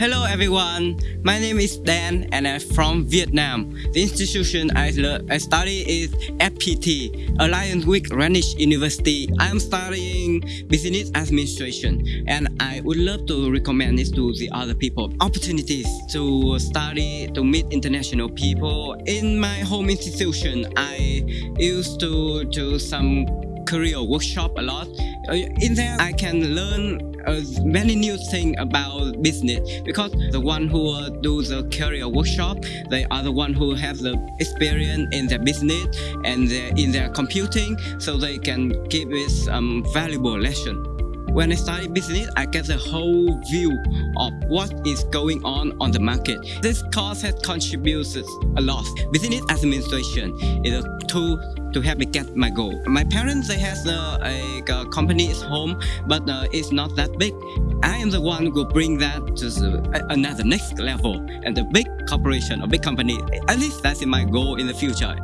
Hello everyone, my name is Dan and I'm from Vietnam. The institution I, I study is FPT, Alliance with Greenwich University. I'm studying Business Administration and I would love to recommend this to the other people. Opportunities to study, to meet international people. In my home institution, I used to do some career workshop a lot. Uh, in there, I can learn uh, many new things about business because the one who uh, do the career workshop, they are the one who have the experience in their business and in their computing, so they can give us um, valuable lesson. When I study business, I get the whole view of what is going on on the market. This course has contributed a lot. Business administration is a tool to help me get my goal. My parents, they have uh, a, a, company at home, but uh, it's not that big. I am the one who bring that to the, another next level and the big corporation or big company. At least that's my goal in the future.